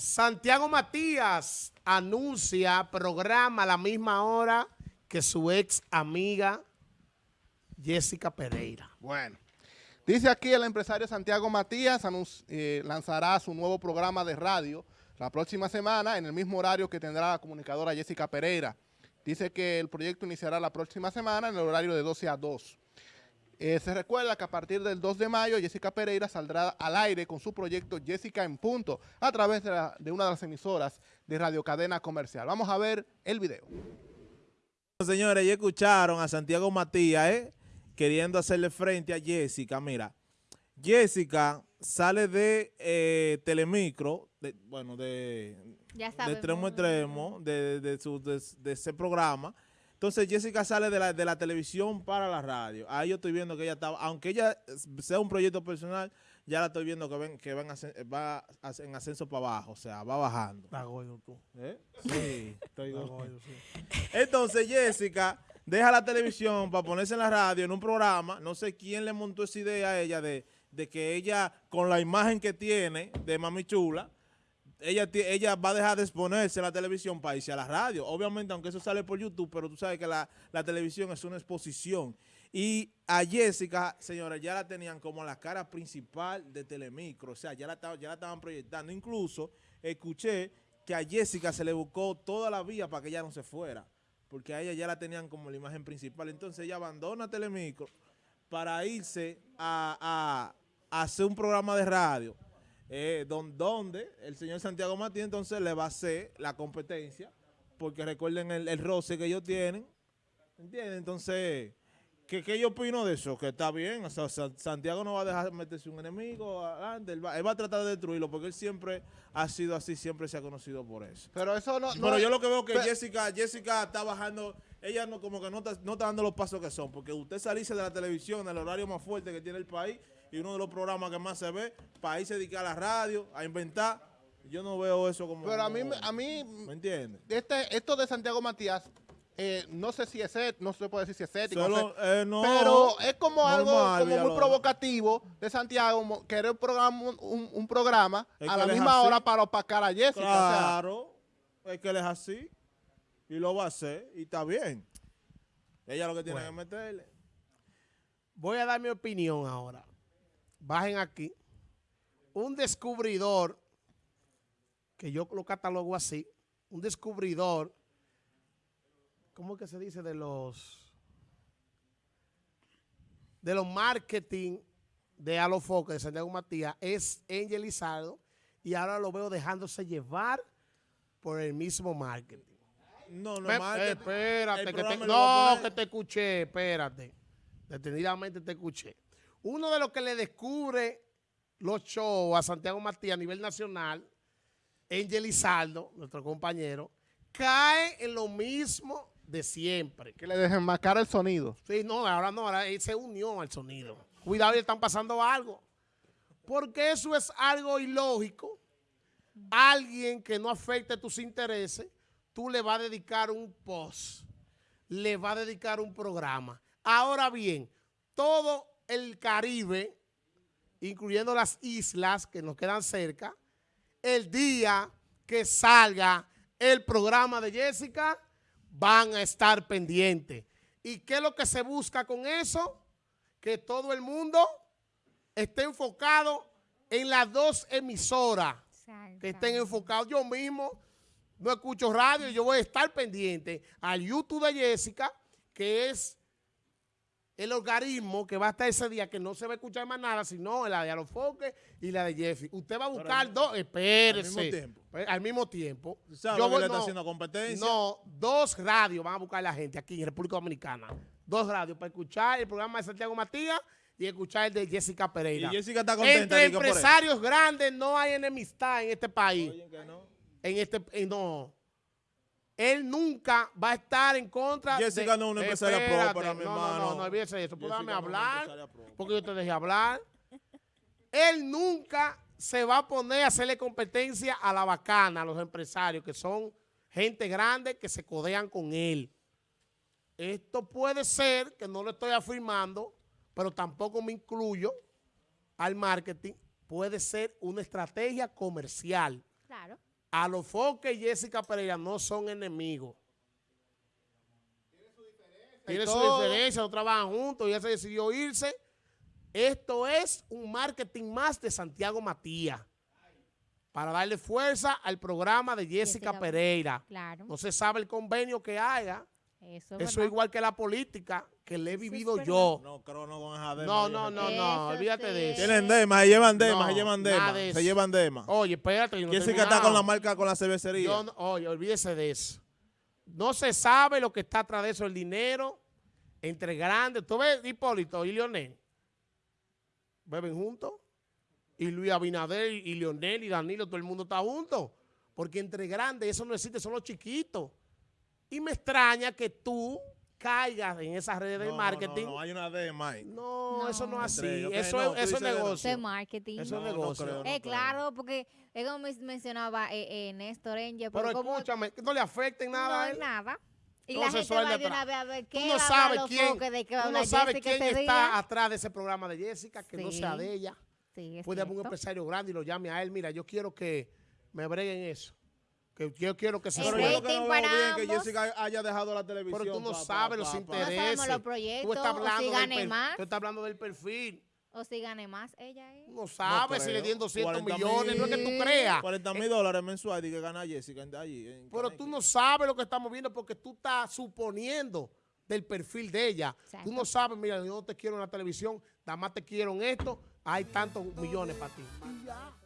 Santiago Matías anuncia programa a la misma hora que su ex amiga Jessica Pereira. Bueno, dice aquí el empresario Santiago Matías eh, lanzará su nuevo programa de radio la próxima semana en el mismo horario que tendrá la comunicadora Jessica Pereira. Dice que el proyecto iniciará la próxima semana en el horario de 12 a 2. Eh, se recuerda que a partir del 2 de mayo Jessica Pereira saldrá al aire con su proyecto Jessica en Punto a través de, una de las emisoras de Radio Cadena Comercial. Vamos a ver el video. Señores, ya escucharon a Santiago Matías eh, queriendo hacerle frente a Jessica. Mira, Jessica sale de eh, Telemicro, bueno, de, de extremo a extremo, de, de ese programa, entonces Jessica sale de la, de la televisión para la radio. Ahí yo estoy viendo que ella estaba, aunque ella sea un proyecto personal, ya la estoy viendo que, ven, que va en ascenso para abajo, o sea, va bajando. Está gordo tú. ¿Eh? Sí, estoy gordo. Entonces Jessica deja la televisión para ponerse en la radio, en un programa, no sé quién le montó esa idea a ella de, de que ella, con la imagen que tiene de Mami Chula, ella, ella va a dejar de exponerse a la televisión para irse a la radio. Obviamente, aunque eso sale por YouTube, pero tú sabes que la, televisión es una exposición. Y a Jessica, señora, ya la tenían como la cara principal de Telemicro. O sea, ya la, ya la estaban proyectando. Incluso escuché que a Jessica se le buscó toda la vía para que ella no se fuera. Porque a ella ya la tenían como la imagen principal. Entonces ella abandona Telemicro para irse a hacer un programa de radio eh, donde el señor Santiago Martín entonces le va a hacer la competencia, porque recuerden el, roce que ellos tienen, ¿entienden? Entonces, ¿qué, ¿qué, yo opino de eso? Que está bien, o sea, Santiago no va a dejar meterse un enemigo adelante, él va, a tratar de destruirlo, porque él siempre ha sido así, siempre se ha conocido por eso. Pero eso no... Pero yo lo que veo que Jessica, Jessica está bajando, ella no como que no está, no está dando los pasos que son, porque usted salirse de la televisión, el horario más fuerte que tiene el país, y uno de los programas que más se ve, para irse a dedicar a la radio, a inventar. Yo no veo eso como... Pero a mí, a mí ¿me entiendes? Este, esto de Santiago Matías, eh, no sé si es no se puede decir si es ético, eh, pero es como algo como muy provocativo de Santiago, querer programa, un, programa a la misma hora para opacar a Jessica. Claro, es que él es así y lo va a hacer y está bien. Ella lo que tiene que meterle. Voy a dar mi opinión ahora bajen aquí, un descubridor, que yo lo catalogo así, un descubridor, ¿cómo que se dice? De los, de los marketing de Alofoque, de Santiago Matías, es Angel y ahora lo veo dejándose llevar por el mismo marketing. No, no, espérate, que te, no, que te escuché, espérate. Detenidamente te escuché. Uno de los que le descubre los shows a Santiago Matías a nivel nacional, Angel Izaldo, nuestro compañero, cae en lo mismo de siempre. Que le dejen marcar el sonido. Sí, no, ahora no, ahora él se unió al sonido. Cuidado, le están pasando algo. Porque eso es algo ilógico. Alguien que no afecte tus intereses, tú le vas a dedicar un post, le vas a dedicar un programa. Ahora bien, todo el Caribe, incluyendo las islas que nos quedan cerca, el día que salga el programa de Jessica, van a estar pendientes. ¿Y qué es lo que se busca con eso? Que todo el mundo esté enfocado en las dos emisoras, que estén enfocados. Yo mismo no escucho radio, yo voy a estar pendiente al YouTube de Jessica, que es el organismo que va a estar ese día que no se va a escuchar más nada, sino la de Alofoque y la de Jeffy. Usted va a buscar dos, espérese. Al mismo tiempo. Pues, al mismo tiempo. Yo voy, está haciendo competencia? No, dos radios van a buscar la gente aquí en República Dominicana. Dos radios para escuchar el programa de Santiago Matías y escuchar el de Jessica Pereira. Y Jessica está contenta. Entre empresarios grandes no hay enemistad en este país. Oye, que no. En este, no él nunca va a estar en contra Jessica no es una empresaria pro para mi no, hermano. No, no, no, olvídese eso. Pues hablar, porque yo te dejé hablar. Él nunca se va a poner a hacerle competencia a la bacana, a los empresarios, que son gente grande que se codean con él. Esto puede ser, que no lo estoy afirmando, pero tampoco me incluyo al marketing, puede ser una estrategia comercial. A los Foque y Jessica Pereira no son enemigos. Tiene su todo. diferencia, no trabajan juntos, ella se decidió irse. Esto es un marketing más de Santiago Matías para darle fuerza al programa de Jessica, Jessica, Pereira. Claro. No se sabe el convenio que haya. Eso es Eso es verdad. igual que la política que le he vivido yo. No, creo no con esa. No, no, no, no, olvídate de eso. Tienen dema, se llevan dema, No, se llevan nada dema. de Se llevan dema. Oye, espérate. yo no he Jessica está con la marca, con la cervecería. Yo no- oye, olvídese de eso. No se sabe lo que está atrás de eso, el dinero entre grandes. ¿Tú ves Hipólito y Leonel? ¿Beben juntos? Y Luis Abinader y Leonel y Danilo, todo el mundo está junto. Porque entre grandes eso no existe, son los chiquitos. Y me extraña que tú caigas en esas redes No, de no, marketing. No, no, hay una dema ahí. No, No. eso no es así. Eso. No, es, tú eso es de- negocio. Eso es marketing. Eso es No, no negocio. creo, no Eh, claro, porque es como men- mencionaba eh, eh, Néstor Engel, Pero escúchame, que no le afecte en nada a no, él. nada. Y la gente va de una vez a ver Tú qué no va a hablar sabes quién, foques de qué va a tú no sabes Jessica quién está día. atrás de ese programa de Jessica, que no sea de ella. Sí, es Puede haber un empresario grande y lo llame a él. Mira, yo quiero que me breguen eso. Que yo quiero que se El Pero yo lo que rating no veo para bien es que ambos. Jessica haya dejado la televisión. Pero tú no pa- pa- sabes los pa- intereses. sabemos los Tú proyectos, estás o hablando, si del gane per- más. tú estás hablando del perfil. O si gane más ella es. Tú no sabes si le dieron 200 40 millones. No es que tú creas. 40 mil dólares mensuales y que gana Jessica en- allí. en Pero tú no sabes lo que estamos viendo porque tú estás suponiendo del perfil de ella. Exacto. Tú no sabes, mira, yo no te quiero en la televisión, nada más te quiero en esto, hay tantos millones para ti. Y ya.